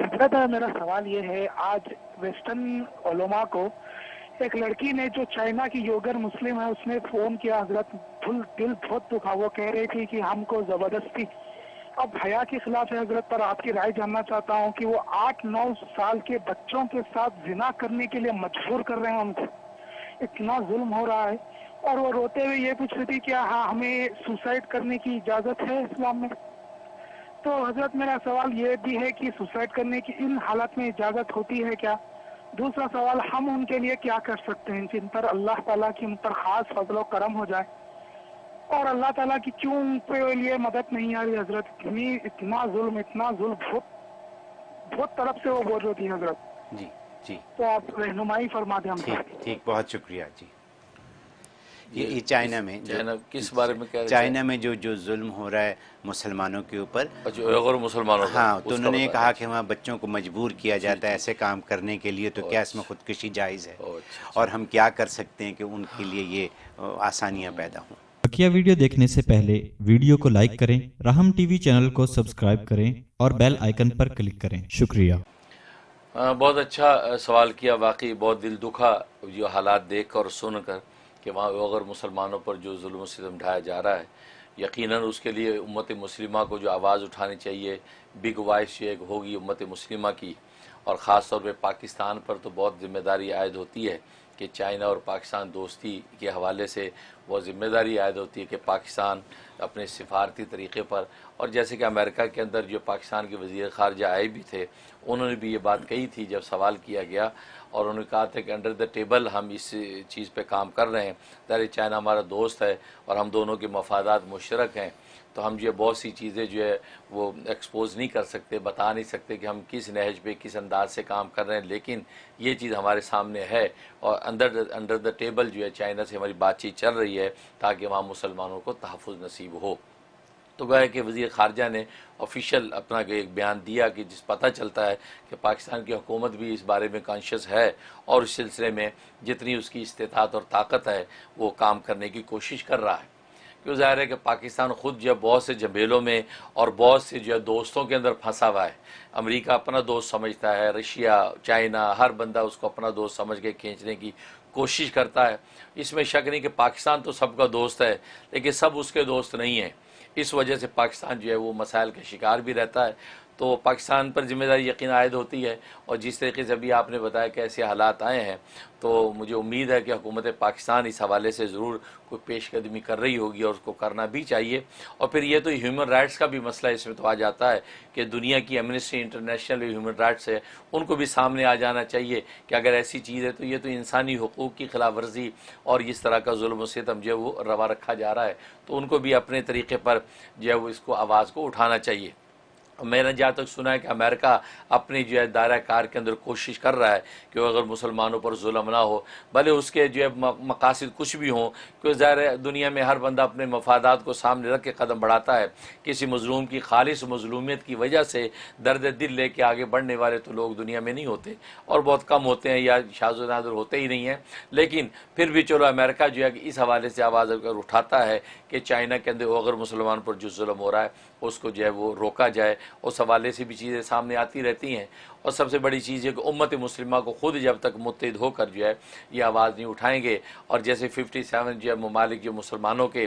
حضرت میرا سوال یہ ہے، آج ویسٹرن علماء کو ایک لڑکی نے جو چائنا کی یوگر مسلم ہے، اس نے فون کیا، حضرت دل دل بہت دکھا۔ وہ کہہ رہی تھی کہ ہم کو زبردستی۔ اب حیا کے خلاف ہے حضرت، پر آپ کی رائے جاننا چاہتا ہوں کہ وہ آٹھ نو سال کے بچوں کے ساتھ زنا کرنے کے لیے مجبور کر رہے ہیں ان کو۔ اتنا ظلم ہو رہا ہے۔ اور وہ روتے ہوئے یہ پوچھ رہی تھی کہ ہاں ہمیں سوسائڈ کرنے کی اجازت ہے اسلام میں؟ تو حضرت میرا سوال یہ بھی ہے کہ سوسائڈ کرنے کی ان حالات میں اجازت ہوتی ہے کیا؟ دوسرا سوال ہم ان کے لیے کیا کر سکتے ہیں جن پر اللہ تعالیٰ کی ان پر خاص فضل و کرم ہو جائے؟ اور اللہ تعالیٰ کی کیوں ان کے لیے مدد نہیں آ رہی حضرت اتنی اتنا ظلم اتنا ظلم بہت بہت طرف سے وہ بول رہی تھی حضرت۔ جی جی۔ تو آپ رہنمائی فرما دیں ہم ٹھیک بہت شکریہ جی۔ یہ یہ چائنا میں چائنا کس بارے میں کہہ رہے تھے چائنا میں جو جو ظلم ہو رہا ہے مسلمانوں کے اوپر اچھا مسلمانوں ہاں تو انہوں نے کہا کہ وہاں بچوں کو مجبور کیا جاتا ہے ایسے کام کرنے کے لیے تو کیا اس میں خودکشی جائز ہے؟ او، اچھا، اور ہم کیا کر سکتے ہیں کہ ان کے لیے یہ آسانیاں پیدا ہوں؟ بقیہ ویڈیو دیکھنے سے پہلے ویڈیو کو لائک کریں رحم ٹی وی چینل کو سبسکرائب کریں اور بیل آئیکن پر کلک کریں۔ شکریہ۔ ہاں، بہت اچھا سوال کیا واقعی بہت دل دکھا جو حالات دیکھ کر اور سن کر۔ کہ وہاں اگر مسلمانوں پر جو ظلم و ستم ڈھایا جا رہا ہے، یقیناً اس کے لیے امت مسلمہ کو جو آواز اٹھانی چاہیے، بگ وائس جو ایک ہوگی امت مسلمہ کی۔ اور خاص طور پہ پاکستان پر تو بہت ذمہ داری عائد ہوتی ہے کہ چائنا اور پاکستان دوستی کے حوالے سے وہ ذمہ داری عائد ہوتی ہے کہ پاکستان اپنے سفارتی طریقے پر، اور جیسے کہ امریکہ کے اندر جو پاکستان کے وزیر خارجہ آئے بھی تھے، انہوں نے بھی یہ بات کہی تھی جب سوال کیا گیا، اور انہوں نے کہا تھا کہ انڈر دا ٹیبل ہم اس چیز پہ کام کر رہے ہیں ظاہر چائنا ہمارا دوست ہے اور ہم دونوں کے مفادات مشترک ہیں، تو ہم جو ہے بہت سی چیزیں جو ہے وہ ایکسپوز نہیں کر سکتے، بتا نہیں سکتے کہ ہم کس نہج پہ، کس انداز سے کام کر رہے ہیں، لیکن یہ چیز ہمارے سامنے ہے، اور اندر انڈر دا ٹیبل جو ہے چائنا سے ہماری بات چیت چل رہی ہے۔ تاکہ وہاں مسلمانوں کو تحفظ نصیب ہو۔ تو گویا کہ وزیر خارجہ نے آفیشیل اپنا ایک بیان دیا کہ جس پتہ چلتا ہے کہ پاکستان کی حکومت بھی اس بارے میں کانشیس ہے اور اس سلسلے میں جتنی اس کی استطاعت اور طاقت ہے وہ کام کرنے کی کوشش کر رہا ہے۔ کیوں ظاہر ہے کہ پاکستان خود جو ہے بہت سے جھمیلوں میں اور بہت سے جو ہے دوستوں کے اندر پھنسا ہوا ہے۔ امریکہ اپنا دوست سمجھتا ہے، رشیا، چائنا، ہر بندہ اس کو اپنا دوست سمجھ کے کھینچنے کی کوشش کرتا ہے۔ اس میں شک نہیں کہ پاکستان تو سب کا دوست ہے، لیکن سب اس کے دوست نہیں ہیں۔ اس وجہ سے پاکستان جو ہے وہ مسائل کا شکار بھی رہتا ہے۔ تو پاکستان پر ذمہ داری یقین عائد ہوتی ہے اور جس طریقے سے ابھی آپ نے بتایا کہ ایسے حالات آئے ہیں، تو مجھے امید ہے کہ حکومت پاکستان اس حوالے سے ضرور کوئی پیش قدمی کر رہی ہوگی اور اس کو کرنا بھی چاہیے۔ اور پھر یہ تو ہیومن رائٹس کا بھی مسئلہ اس میں تو آ جاتا ہے کہ دنیا کی ایمنسٹری انٹرنیشنل ہیومن رائٹس ہے، ان کو بھی سامنے آ جانا چاہیے کہ اگر ایسی چیز ہے تو یہ تو انسانی حقوق کی خلاف ورزی اور اس طرح کا ظلم و ستم جو ہے وہ روا رکھا جا رہا ہے۔ تو ان کو بھی اپنے طریقے پر جو ہے وہ اس کو آواز کو اٹھانا چاہیے۔ میں نے جہاں تک سنا ہے کہ امریکہ اپنی جو ہے دائرہ کار کے اندر کوشش کر رہا ہے کہ وہ اگر مسلمانوں پر ظلم نہ ہو، بھلے اس کے جو ہے مقاصد کچھ بھی ہوں کیونکہ ظاہر دنیا میں ہر بندہ اپنے مفادات کو سامنے رکھ کے قدم بڑھاتا ہے۔ کسی مظلوم کی خالص مظلومیت کی وجہ سے درد دل لے کے آگے بڑھنے والے تو لوگ دنیا میں نہیں ہوتے، اور بہت کم ہوتے ہیں یا شاز و نادر ہوتے ہی نہیں ہیں۔ لیکن پھر بھی چلو امریکہ جو ہے کہ اس حوالے سے آواز اگر اٹھاتا ہے کہ چائنا کے اندر اگر مسلمان پر جو ظلم ہو رہا ہے، اس کو جو ہے وہ روکا جائے۔ اس حوالے سے بھی چیزیں سامنے آتی رہتی ہیں۔ اور سب سے بڑی چیز ہے کہ امت مسلمہ کو خود جب تک متحد ہو کر جو ہے یہ آواز نہیں اٹھائیں گے۔ اور جیسے ففٹی سیون جو ہے ممالک جو مسلمانوں کے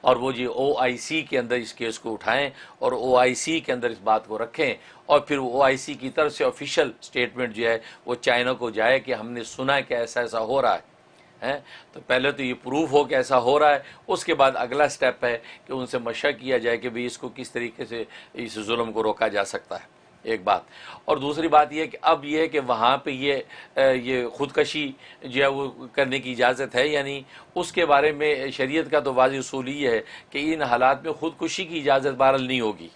اور وہ جو او آئی سی کے اندر اس کیس کو اٹھائیں اور او آئی سی کے اندر اس بات کو رکھیں۔ اور پھر او آئی سی کی طرف سے آفیشیل سٹیٹمنٹ جو ہے وہ چائنا کو جائے کہ ہم نے سنا ہے کہ ایسا ایسا ہو رہا ہے۔ ہیں، تو پہلے تو یہ پروف ہو کہ ایسا ہو رہا ہے، اس کے بعد اگلا سٹیپ ہے کہ ان سے مشق کیا جائے کہ بھی اس کو کس طریقے سے اس ظلم کو روکا جا سکتا ہے، ایک بات۔ اور دوسری بات یہ کہ اب یہ ہے کہ وہاں پہ یہ یہ خودکشی جو ہے وہ کرنے کی اجازت ہے یعنی اس کے بارے میں شریعت کا تو واضح اصول یہ ہے کہ ان حالات میں خودکشی کی اجازت بہرحال نہیں ہوگی۔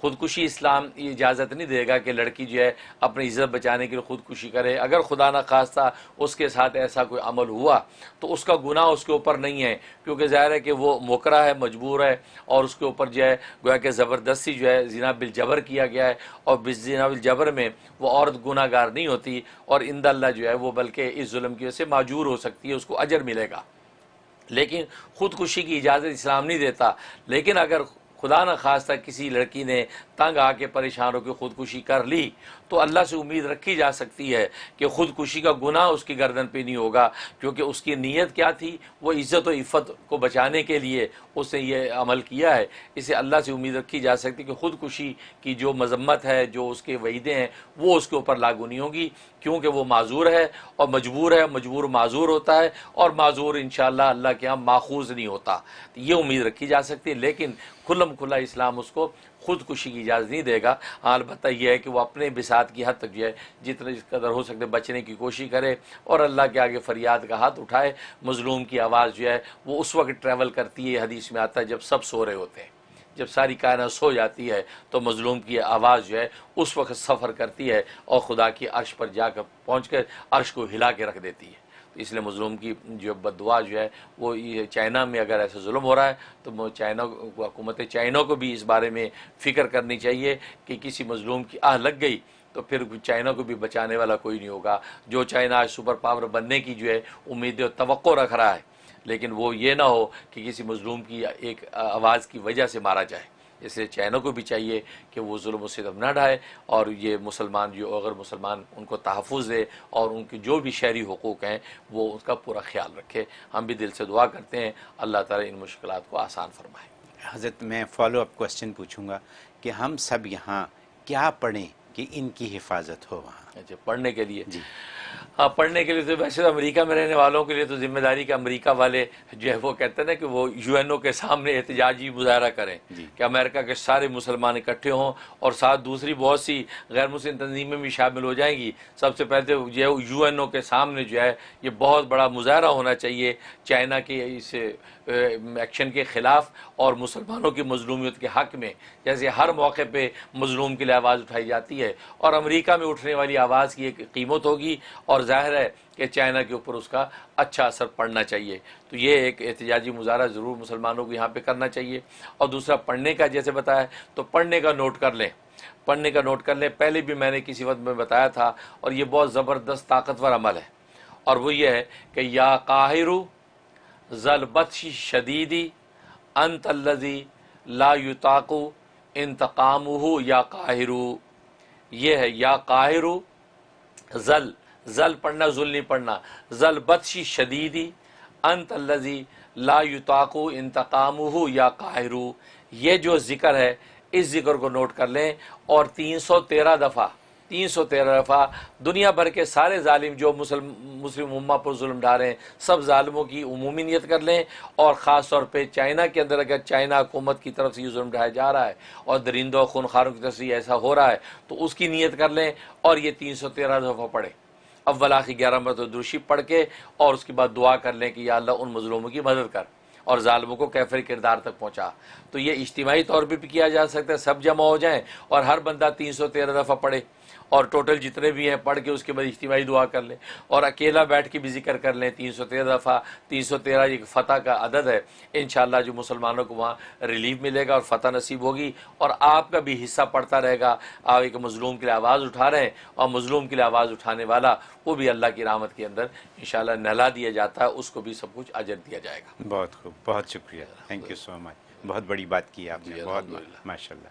خودکشی اسلام یہ اجازت نہیں دے گا کہ لڑکی جو ہے اپنی عزت بچانے کے لیے خودکشی کرے۔ اگر خدا نہ خواستہ اس کے ساتھ ایسا کوئی عمل ہوا، تو اس کا گناہ اس کے اوپر نہیں ہے، کیونکہ ظاہر ہے کہ وہ موکرا ہے، مجبور ہے، اور اس کے اوپر جو ہے گویا کہ زبردستی جو ہے زنا بالجبر کیا گیا ہے، اور زنا بالجبر میں وہ عورت گناہ گار نہیں ہوتی، اور اند اللہ جو ہے وہ بلکہ اس ظلم کی وجہ سے معجور ہو سکتی ہے، اس کو اجر ملے گا۔ لیکن خودکشی کی اجازت اسلام نہیں دیتا، لیکن اگر خدا نہ خواستہ کسی لڑکی نے تنگ آ کے پریشان ہو کے خودکشی کر لی، تو اللہ سے امید رکھی جا سکتی ہے کہ خودکشی کا گناہ اس کی گردن پہ نہیں ہوگا۔ کیونکہ اس کی نیت کیا تھی؟ وہ عزت و عفت کو بچانے کے لیے اس نے یہ عمل کیا ہے۔ اسے اللہ سے امید رکھی جا سکتی کہ خودکشی کی جو مذمت ہے، جو اس کے وعیدے ہیں، وہ اس کے اوپر لاگو نہیں ہوگی۔ کیونکہ وہ معذور ہے اور مجبور ہے، مجبور معذور ہوتا ہے اور معذور انشاءاللہ اللہ کے ہاں ماخوذ نہیں ہوتا۔ یہ امید رکھی جا سکتی ہے، لیکن کھلم کھلا اسلام اس کو خودکشی کی اجازت نہیں دے گا۔ ہاں البتہ یہ ہے کہ وہ اپنے بساط کی حد تک جو ہے جتنا جس قدر ہو سکتے بچنے کی کوشش کرے اور اللہ کے آگے فریاد کا ہاتھ اٹھائے۔ مظلوم کی آواز جو ہے، وہ اس وقت ٹریول کرتی ہے حدیث میں آتا ہے جب سب سو رہے ہوتے ہیں۔ جب ساری کائنات سو جاتی ہے تو مظلوم کی آواز جو ہے، اس وقت سفر کرتی ہے اور خدا کی عرش پر جا کر پہنچ کر عرش کو ہلا کے رکھ دیتی ہے۔ اس لیے مظلوم کی جو بد دعا جو ہے وہ یہ چائنا میں اگر ایسا ظلم ہو رہا ہے تو چائنا حکومت چائنا کو بھی اس بارے میں فکر کرنی چاہیے کہ کسی مظلوم کی آہ لگ گئی تو پھر چائنا کو بھی بچانے والا کوئی نہیں ہوگا۔ جو چائنا آج سپر پاور بننے کی جو ہے امید و توقع رکھ رہا ہے، لیکن وہ یہ نہ ہو کہ کسی مظلوم کی ایک آواز کی وجہ سے مارا جائے۔ اس لیے چینوں کو بھی چاہیے کہ وہ ظلم و ستم نہ ڈھائے اور یہ مسلمان جو اگر مسلمان ان کو تحفظ دے اور ان کی جو بھی شہری حقوق ہیں وہ اس کا پورا خیال رکھے۔ ہم بھی دل سے دعا کرتے ہیں۔ اللہ تعالیٰ ان مشکلات کو آسان فرمائے۔ حضرت میں فالو اپ کوشچن پوچھوں گا کہ ہم سب یہاں کیا پڑھیں کہ ان کی حفاظت ہو وہاں؟ اچھا پڑھنے کے لیے۔ جی۔ ہاں پڑھنے کے لیے تو ویسے تو امریکہ میں رہنے والوں کے لیے تو ذمہ داری کہ امریکہ والے جو ہے وہ کہتے ہیں نا کہ وہ یو این او کے سامنے احتجاجی مظاہرہ کریں جی۔ کہ امریکہ کے سارے مسلمان اکٹھے ہوں اور ساتھ دوسری بہت سی غیر مسلم تنظیمیں بھی شامل ہو جائیں گی۔ سب سے پہلے جو ہے یو این او کے سامنے جو ہے یہ بہت بڑا مظاہرہ ہونا چاہیے چائنا کے اس ایکشن کے خلاف اور مسلمانوں کی مظلومیت کے حق میں۔ جیسے ہر موقع پہ مظلوم کے لیے آواز اٹھائی جاتی ہے اور امریکہ میں اٹھنے والی آواز کی ایک قیمت ہوگی اور ظاہر ہے کہ چائنا کے اوپر اس کا اچھا اثر پڑنا چاہیے۔ تو یہ ایک احتجاجی مظاہرہ ضرور مسلمانوں کو یہاں پہ کرنا چاہیے۔ اور دوسرا، پڑھنے کا، جیسے بتایا، تو پڑھنے کا نوٹ کر لیں۔ پڑھنے کا نوٹ کر لیں۔ پہلے بھی میں نے کسی وقت میں بتایا تھا اور یہ بہت زبردست طاقتور عمل ہے۔ اور وہ یہ ہے کہ یا قاہرو ضلبت شدیدی انت الزی لا یتاقو انتقام یا قاہرو یہ ہے یا قاہرو ذل ذل پڑھنا، ذل نہیں پڑھنا۔ ذل بدشی شدیدی، انت الزی لا یتاقو انتقام یا قاہرو۔ یہ جو ذکر ہے، اس ذکر کو نوٹ کر لیں۔ اور تین سو تیرہ دفعہ، تین سو تیرہ دفعہ دنیا بھر کے سارے ظالم جو مسلم مسلم امہ پر ظلم ڈھا رہے ہیں، سب ظالموں کی عمومی نیت کر لیں۔ اور خاص طور پہ چائنا کے اندر اگر چائنا حکومت کی طرف سے یہ ظلم ڈھایا جا رہا ہے اور درندوں خونخاروں کی طرف سے ایسا ہو رہا ہے، تو اس کی نیت کر لیں۔ اور یہ تین سو تیرہ دفعہ پڑھیں۔ اول آخری گیارہ مرتبہ درشی پڑھ کے اور اس کے بعد دعا کر لیں کہ یا اللہ ان مظلوموں کی مدد کر اور ظالموں کو کیفر کردار تک پہنچا۔ تو یہ اجتماعی طور پہ بھی کیا جا سکتا ہے، سب جمع ہو جائیں اور ہر بندہ تین سو تیرہ دفعہ پڑھے۔ اور ٹوٹل جتنے بھی ہیں پڑھ کے اس کے بعد اجتماعی دعا کر لیں اور اکیلا بیٹھ کے بھی ذکر کر لیں تین سو تیرہ دفعہ تین سو تیرہ ایک فتح کا عدد ہے انشاءاللہ جو مسلمانوں کو وہاں ریلیف ملے گا اور فتح نصیب ہوگی اور آپ کا بھی حصہ پڑتا رہے گا۔ آپ ایک مظلوم کے لیے آواز اٹھا رہے ہیں اور مظلوم کے لیے آواز اٹھانے والا وہ بھی اللہ کی رحمت کے اندر انشاءاللہ نہلا دیا جاتا ہے اس کو بھی سب کچھ اجر دیا جائے گا۔ بہت خوب بہت شکریہ۔ تھینک یو سو مچ بہت بڑی بات کی آپ نے جی، بہت۔ ماشاء اللہ